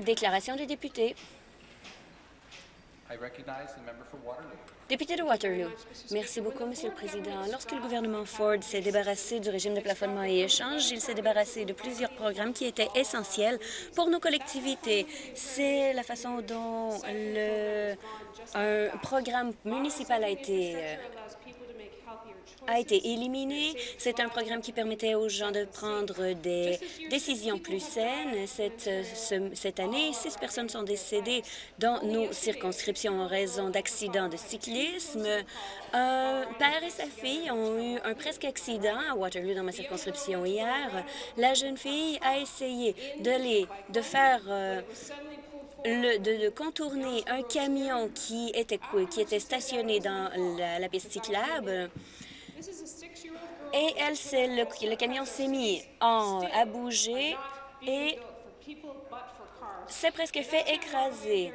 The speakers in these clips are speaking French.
Déclaration des députés. Député de Waterloo. Merci beaucoup, Monsieur le Président. Lorsque le gouvernement Ford s'est débarrassé du régime de plafonnement et échange, il s'est débarrassé de plusieurs programmes qui étaient essentiels pour nos collectivités. C'est la façon dont le, un programme municipal a été euh, a été éliminé. C'est un programme qui permettait aux gens de prendre des décisions plus saines. Cette, ce- cette année, six personnes sont décédées dans nos circonscriptions en raison d'accidents de cyclisme. Un père et sa fille ont eu un presque accident à Waterloo dans ma circonscription hier. La jeune fille a essayé de, les, de faire euh, le- de, contourner un camion qui était, qui était stationné dans la, la piste cyclable. Et elle, le, le camion s'est mis en, à bouger et s'est presque fait écraser.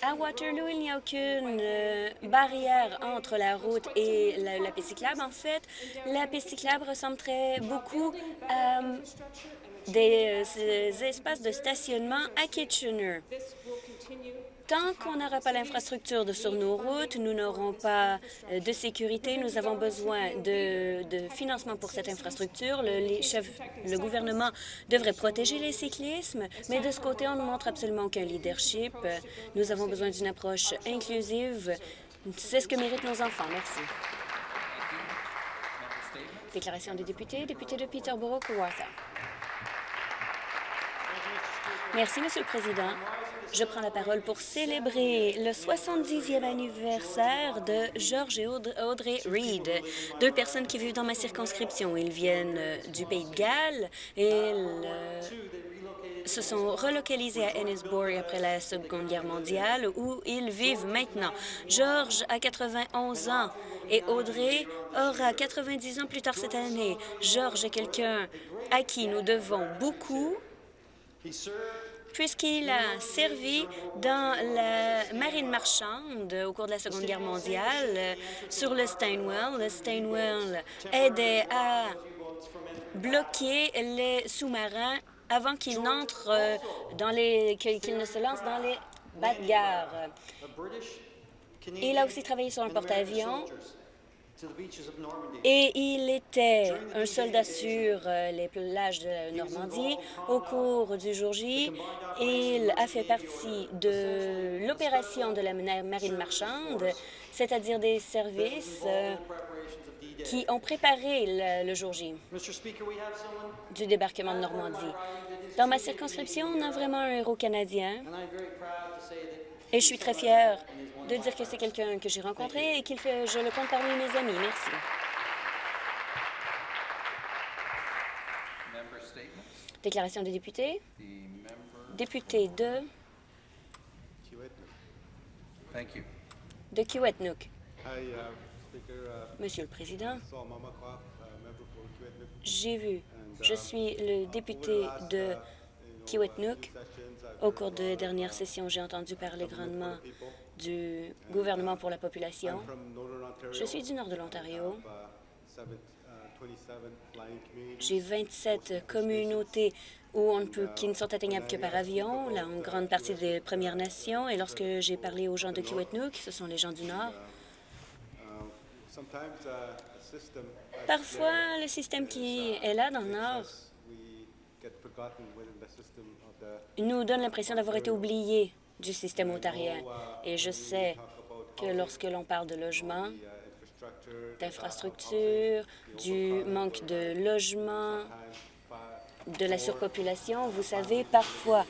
À Waterloo, il n'y a aucune euh, barrière entre la route et la, la piste cyclable. En fait, la piste cyclable ressemble très beaucoup à euh, des, euh, ces espaces de stationnement à Kitchener. Tant qu'on n'aura pas l'infrastructure sur nos routes, nous n'aurons pas euh, de sécurité. Nous avons besoin de, financement pour cette infrastructure. Le, gouvernement devrait protéger les cyclismes, mais de ce côté, on ne montre absolument aucun leadership. Nous avons besoin d'une approche inclusive. C'est ce que méritent nos enfants. Merci. Déclaration des députés, député de Peterborough-Kawartha. Merci, Monsieur le Président. Je prends la parole pour célébrer le 70e anniversaire de George et Aud- Audrey Reed, deux personnes qui vivent dans ma circonscription. Ils viennent euh, du Pays de Galles et euh, se sont relocalisés à Ennisbourg après la Seconde Guerre mondiale, où ils vivent maintenant. George a 91 ans et Audrey aura 90 ans plus tard cette année. George est quelqu'un à qui nous devons beaucoup puisqu'il a servi dans la marine marchande au cours de la Seconde Guerre mondiale euh, sur le Steinwell. Le Steinwell aidait à bloquer les sous-marins avant qu'ils n'entrent euh, dans les... qu'ils ne se lancent dans les bagarres. Il a aussi travaillé sur un porte-avions et il était un soldat sur euh, les plages de Normandie. Au cours du jour J, il a fait partie de l'opération de la marine marchande, c'est-à-dire des services euh, qui ont préparé le, le jour J. Du débarquement de Normandie. Dans ma circonscription, on a vraiment un héros canadien et je suis très fière de dire que c'est quelqu'un que j'ai rencontré et fait, je le compte parmi mes amis. Merci. Déclaration des députés. Député de, de Kiwetnook. Monsieur le Président, j'ai vu, je suis le député de Kiwetnook. Au cours des dernières sessions, j'ai entendu parler grandement du gouvernement pour la population. Je suis du nord de l'Ontario. Seven, 27 flying communities. J'ai 27 communautés qui ne sont atteignables que par avion, là, en grande partie des Premières Nations. Et lorsque j'ai parlé aux gens de Kiwetnook, ce sont les gens du Nord, parfois, le système qui est là dans le Nord nous donne l'impression d'avoir été oubliés du système ontarien. Et je sais que lorsque l'on parle de logement, uh, infrastructure, d'infrastructures, du manque de logement, de la surpopulation. Vous savez, parfois,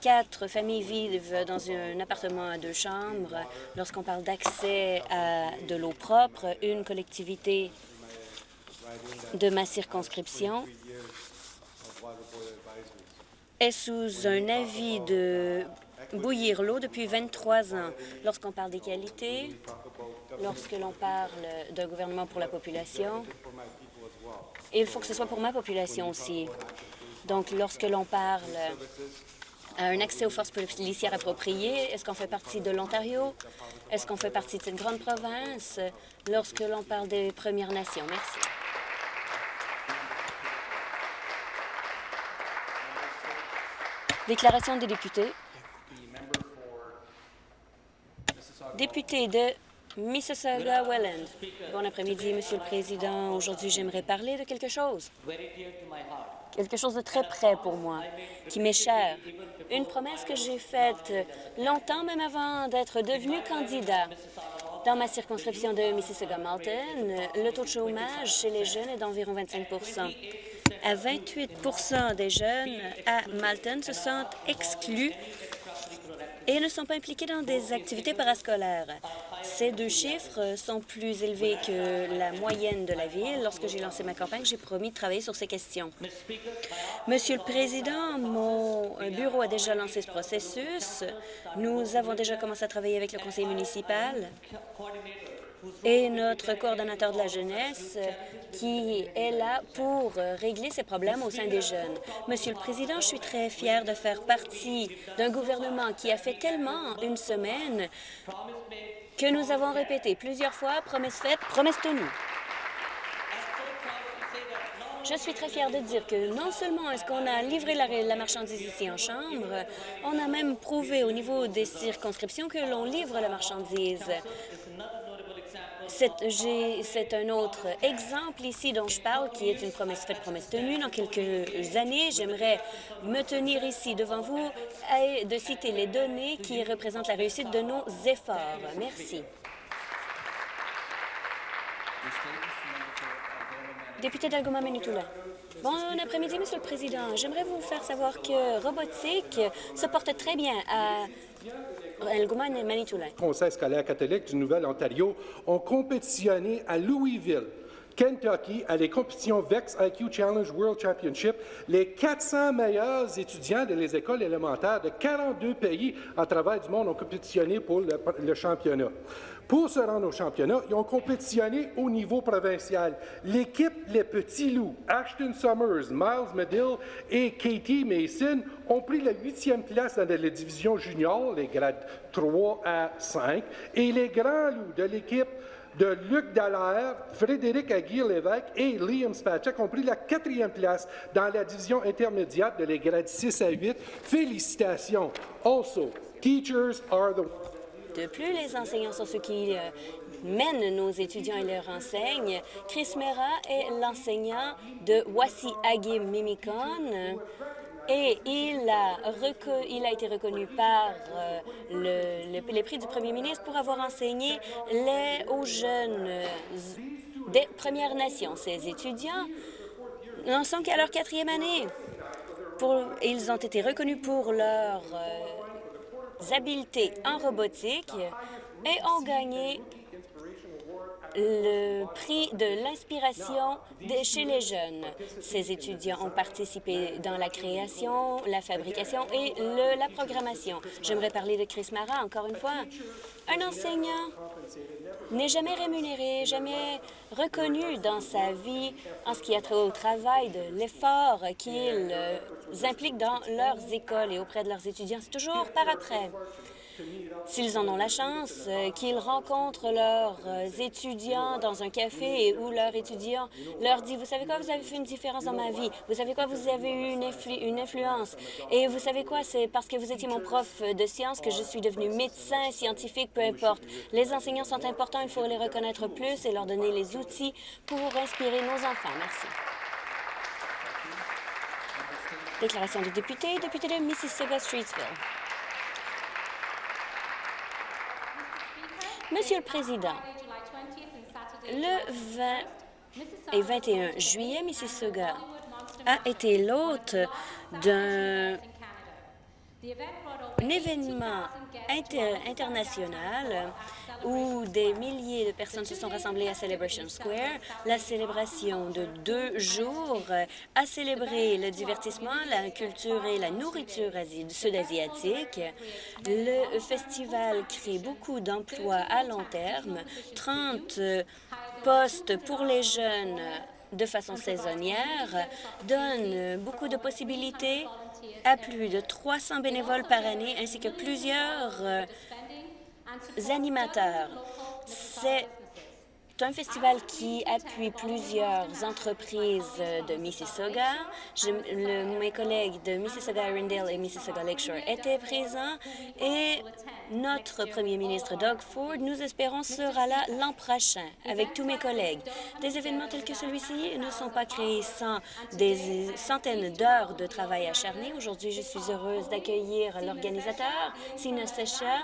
quatre familles vivent dans un appartement à deux chambres. Lorsqu'on parle d'accès à de l'eau propre, une collectivité de ma circonscription est sous un avis de bouillir l'eau depuis 23 ans. Lorsqu'on parle des qualités, lorsque l'on parle d'un gouvernement pour la population, il faut que ce soit pour ma population aussi. Donc, lorsque l'on parle à un accès aux forces policières appropriées, est-ce qu'on fait partie de l'Ontario? Est-ce qu'on fait partie de cette grande province? Lorsque l'on parle des Premières Nations. Merci. Déclaration des députés. Député de Mississauga-Welland. Bon après-midi, Monsieur le Président. Aujourd'hui, j'aimerais parler de quelque chose. Quelque chose de très près pour moi, qui m'est cher. Une promesse que j'ai faite longtemps, même avant d'être devenu candidat. Dans ma circonscription de Mississauga-Malton, le taux de chômage chez les jeunes est d'environ 25 À 28% des jeunes à Malton se sentent exclus et ne sont pas impliqués dans des activités parascolaires. Ces deux chiffres sont plus élevés que la moyenne de la ville. Lorsque j'ai lancé ma campagne, j'ai promis de travailler sur ces questions. Monsieur le Président, mon bureau a déjà lancé ce processus. Nous avons déjà commencé à travailler avec le conseil municipal et notre coordonnateur de la jeunesse qui est là pour régler ces problèmes au sein des jeunes. Monsieur le Président, je suis très fière de faire partie d'un gouvernement qui a fait tellement une semaine que nous avons répété plusieurs fois « promesse faite, promesse tenue ». Je suis très fière de dire que non seulement est-ce qu'on a livré la, marchandise ici en Chambre, on a même prouvé au niveau des circonscriptions que l'on livre la marchandise. C'est un autre exemple ici dont je parle, qui est une promesse faite, promesse tenue. Dans quelques années, j'aimerais me tenir ici devant vous et de citer les données qui représentent la réussite de nos efforts. Merci. Député d'Algoma. Bon après-midi, Monsieur le Président. J'aimerais vous faire savoir que robotique se porte très bien. Conseil scolaire catholique du Nouvel-Ontario ont compétitionné à Louisville. Kentucky, à les compétitions VEX IQ Challenge World Championship, les 400 meilleurs étudiants de les écoles élémentaires de 42 pays à travers du monde ont compétitionné pour le championnat. Pour se rendre au championnat, ils ont compétitionné au niveau provincial. L'équipe Les Petits Loups, Ashton Summers, Miles Medill et Katie Mason ont pris la huitième place dans la division junior, les grades 3 à 5, et les Grands Loups de l'équipe de Luc Dallaire, Frédéric Aguirre-Lévesque et Liam Spacek ont pris la quatrième place dans la division intermédiaire de les grades 6 à 8. Félicitations. Also, teachers are the de plus, les enseignants sont ceux qui euh, mènent nos étudiants et leur enseignent. Chris Mera est l'enseignant de Wasi Agim Mimikon et il a, été reconnu par euh, le, le, les prix du premier ministre pour avoir enseigné les, aux jeunes euh, des Premières Nations. Ces étudiants n'en sont qu'à leur quatrième année. Ils ont été reconnus pour leur habiletés en robotique et ont gagné le prix de l'inspiration chez les jeunes. Ces étudiants ont participé dans la création, la fabrication et la programmation. J'aimerais parler de Chris Mara encore une fois. Un enseignant n'est jamais rémunéré, jamais reconnu dans sa vie en ce qui a trait au travail, de l'effort qu'ils impliquent dans leurs écoles et auprès de leurs étudiants. C'est toujours par après. S'ils en ont la chance, euh, qu'ils rencontrent leurs euh, étudiants dans un café où leur étudiant leur dit « Vous savez quoi, vous avez fait une différence dans ma vie. Vous savez quoi, vous avez eu une influence. Et vous savez quoi, c'est parce que vous étiez mon prof de sciences que je suis devenu médecin, scientifique, peu importe. Les enseignants sont importants, il faut les reconnaître plus et leur donner les outils pour inspirer nos enfants. Merci. Déclaration de député, député de Mississauga-Streetsville. Monsieur le Président, le 20 et 21 juillet, Mississauga a été l'hôte d'un événement inter international où des milliers de personnes se sont rassemblées à Celebration Square. La célébration de deux jours a célébré le divertissement, la culture et la nourriture sud-asiatique. Le festival crée beaucoup d'emplois à long terme, 30 postes pour les jeunes de façon saisonnière, donne beaucoup de possibilités à plus de 300 bénévoles par année ainsi que plusieurs animateurs. C'est un festival qui appuie plusieurs entreprises de Mississauga. Mes collègues de Mississauga-Arundel et Mississauga-Lakeshore étaient présents et notre premier ministre Doug Ford, nous espérons, sera là l'an prochain avec tous mes collègues. Des événements tels que celui-ci ne sont pas créés sans des centaines d'heures de travail acharné. Aujourd'hui, je suis heureuse d'accueillir l'organisateur, Sina Sesha,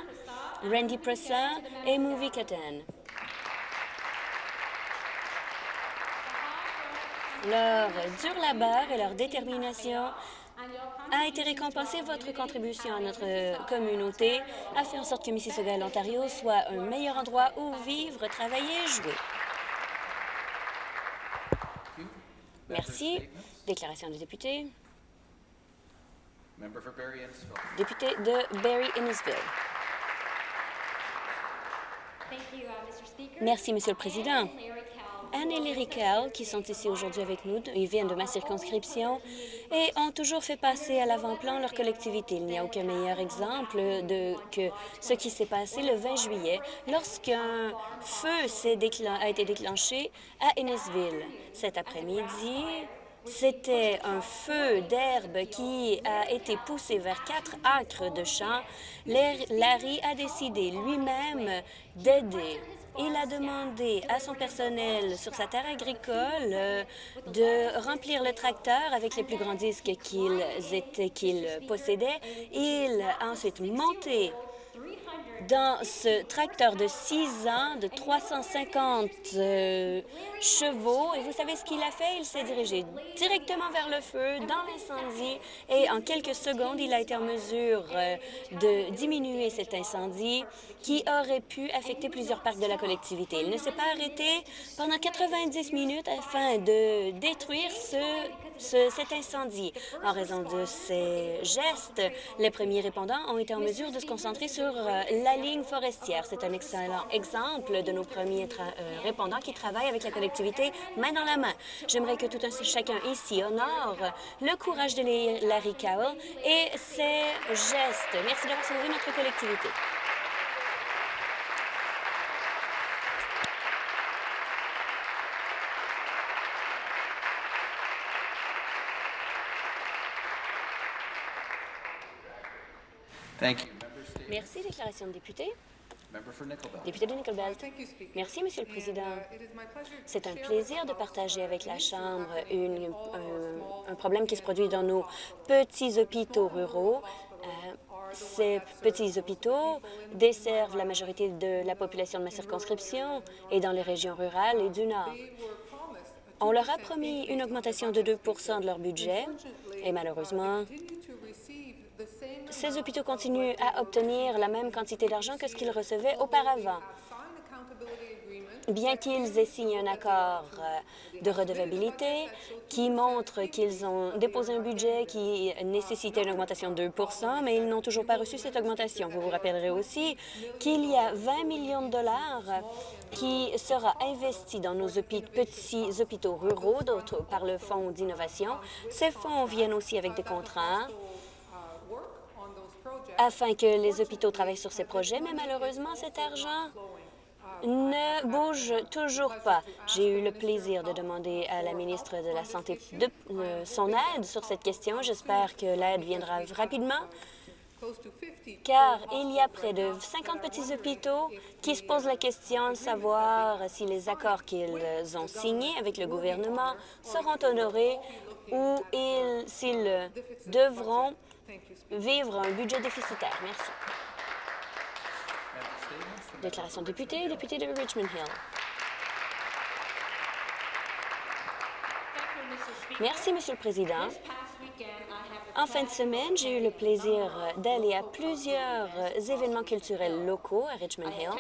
Randy Pressa et Movie Katan. Leur dur labeur et leur détermination a été récompensé. Votre contribution à notre communauté a fait en sorte que Mississauga et l'Ontario soient un meilleur endroit où vivre, travailler et jouer. Merci. Déclaration du député. Député de Barrie-Innisville. Merci, Monsieur le Président. Anne et Larry Kell, qui sont ici aujourd'hui avec nous, ils viennent de ma circonscription et ont toujours fait passer à l'avant-plan leur collectivité. Il n'y a aucun meilleur exemple de que ce qui s'est passé le 20 juillet lorsqu'un feu déclen- a été déclenché à Innisville. Cet après-midi, c'était un feu d'herbe qui a été poussé vers quatre acres de champs. Lar- Larry a décidé lui-même d'aider. Il a demandé à son personnel sur sa terre agricole euh, de remplir le tracteur avec les plus grands disques qu'il possédait. Il a ensuite monté dans ce tracteur de 6 ans de 350 euh, chevaux. Et vous savez ce qu'il a fait? Il s'est dirigé directement vers le feu, dans l'incendie, et en quelques secondes, il a été en mesure euh, de diminuer cet incendie qui aurait pu affecter plusieurs parcs de la collectivité. Il ne s'est pas arrêté pendant 90 minutes afin de détruire ce, ce- cet incendie. En raison de ces gestes, les premiers répondants ont été en mesure de se concentrer sur euh, la ligne. C'est un excellent exemple de nos premiers euh, répondants qui travaillent avec la collectivité main dans la main. J'aimerais que tout un chacun ici honore le courage de Larry Cowell et ses gestes. Merci d'avoir sauvé notre collectivité. Thank. Merci. Déclaration de député. Député de Nickel Belt. Merci, Monsieur le Président. C'est un plaisir de partager avec la Chambre une- un, un problème qui se produit dans nos petits hôpitaux ruraux. Euh, ces petits hôpitaux desservent la majorité de la population de ma circonscription et dans les régions rurales et du Nord. On leur a promis une augmentation de 2% de leur budget et malheureusement, ces hôpitaux continuent à obtenir la même quantité d'argent que ce qu'ils recevaient auparavant. Bien qu'ils aient signé un accord euh, de redevabilité qui montre qu'ils ont déposé un budget qui nécessitait une augmentation de 2% mais ils n'ont toujours pas reçu cette augmentation. Vous vous rappellerez aussi qu'il y a 20 millions de dollars qui sera investi dans nos petits hôpitaux ruraux par le Fonds d'innovation. Ces fonds viennent aussi avec des contrats afin que les hôpitaux travaillent sur ces projets, mais malheureusement, cet argent ne bouge toujours pas. J'ai eu le plaisir de demander à la ministre de la Santé de, euh, son aide sur cette question. J'espère que l'aide viendra rapidement, car il y a près de 50 petits hôpitaux qui se posent la question de savoir si les accords qu'ils ont signés avec le gouvernement seront honorés ou ils- s'ils devront vivre un budget déficitaire. Merci. Déclaration de député, député de Richmond Hill. Merci, Monsieur le Président. En fin de semaine, j'ai eu le plaisir d'aller à plusieurs événements culturels locaux à Richmond Hill.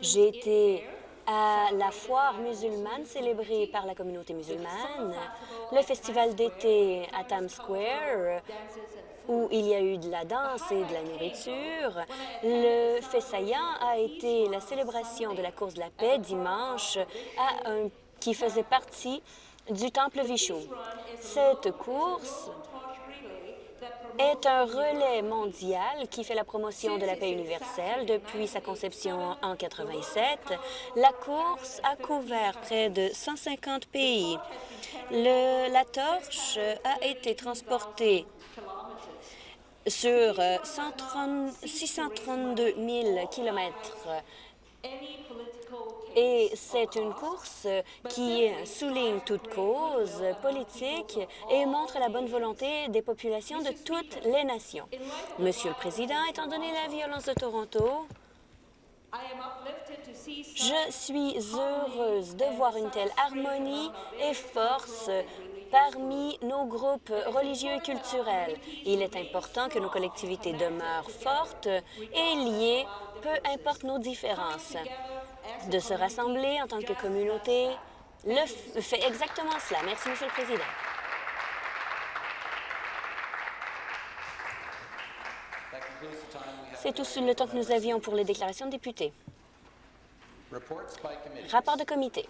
J'ai été à la foire musulmane célébrée par la communauté musulmane, le festival d'été à Times Square, où il y a eu de la danse et de la nourriture. Le saillant a été la célébration de la course de la paix dimanche à qui faisait partie du temple Vishnu. Cette course est un relais mondial qui fait la promotion de la paix universelle depuis sa conception en 87. La course a couvert près de 150 pays. La torche a été transportée sur euh, 130 632 000 kilomètres et c'est une course qui souligne toute cause politique et montre la bonne volonté des populations de toutes les nations. Monsieur le Président, étant donné la violence de Toronto, je suis heureuse de voir une telle harmonie et force parmi nos groupes religieux et culturels. Il est important que nos collectivités demeurent fortes et liées, peu importe nos différences. De se rassembler en tant que communauté le fait exactement cela. Merci, Monsieur le Président. C'est tout le temps que nous avions pour les déclarations de députés. Rapport de comité.